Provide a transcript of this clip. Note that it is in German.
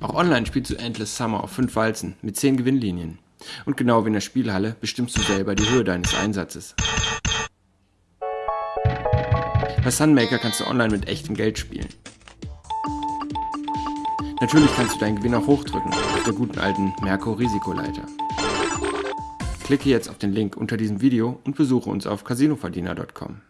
Auch online spielst du Endless Summer auf 5 Walzen mit 10 Gewinnlinien. Und genau wie in der Spielhalle bestimmst du selber die Höhe deines Einsatzes. Bei Sunmaker kannst du online mit echtem Geld spielen. Natürlich kannst du deinen Gewinn auch hochdrücken, auf der guten alten Merkur-Risikoleiter. Klicke jetzt auf den Link unter diesem Video und besuche uns auf casinoverdiener.com.